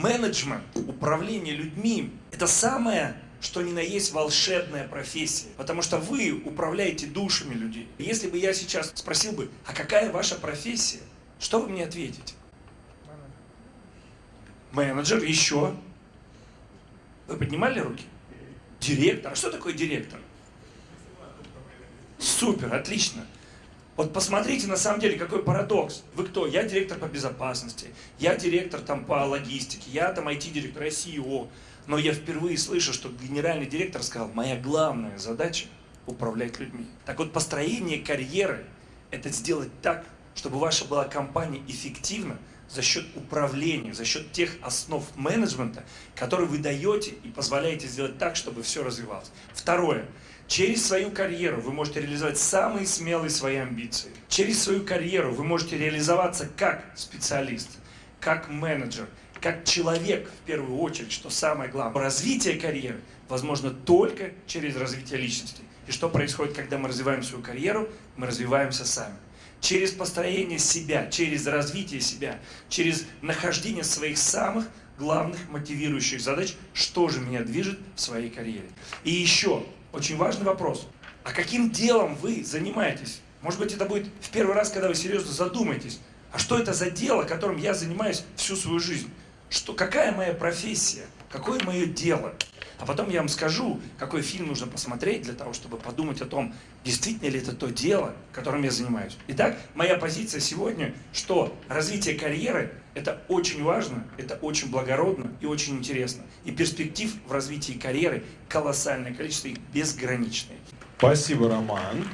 Менеджмент, управление людьми – это самое, что ни на есть волшебная профессия. Потому что вы управляете душами людей. Если бы я сейчас спросил бы, а какая ваша профессия? Что вы мне ответите? Менеджер, еще. Вы поднимали руки? Директор. А что такое директор? Супер, отлично. Вот посмотрите, на самом деле, какой парадокс. Вы кто? Я директор по безопасности, я директор там по логистике, я там IT-директор, я CEO. Но я впервые слышу, что генеральный директор сказал, моя главная задача – управлять людьми. Так вот, построение карьеры – это сделать так, чтобы ваша была компания эффективна за счет управления, за счет тех основ менеджмента, которые вы даете и позволяете сделать так, чтобы все развивалось. Второе. Через свою карьеру вы можете реализовать самые смелые свои амбиции. Через свою карьеру вы можете реализоваться как специалист, как менеджер, как человек в первую очередь, что самое главное. Развитие карьеры возможно только через развитие личности. И что происходит, когда мы развиваем свою карьеру? Мы развиваемся сами. Через построение себя, через развитие себя, через нахождение своих самых главных мотивирующих задач, что же меня движет в своей карьере. И еще, очень важный вопрос. А каким делом вы занимаетесь? Может быть, это будет в первый раз, когда вы серьезно задумаетесь. А что это за дело, которым я занимаюсь всю свою жизнь? Что, какая моя профессия? Какое мое дело? А потом я вам скажу, какой фильм нужно посмотреть для того, чтобы подумать о том, действительно ли это то дело, которым я занимаюсь. Итак, моя позиция сегодня, что развитие карьеры – это очень важно, это очень благородно и очень интересно. И перспектив в развитии карьеры колоссальное количество, их безграничное. Спасибо, Роман.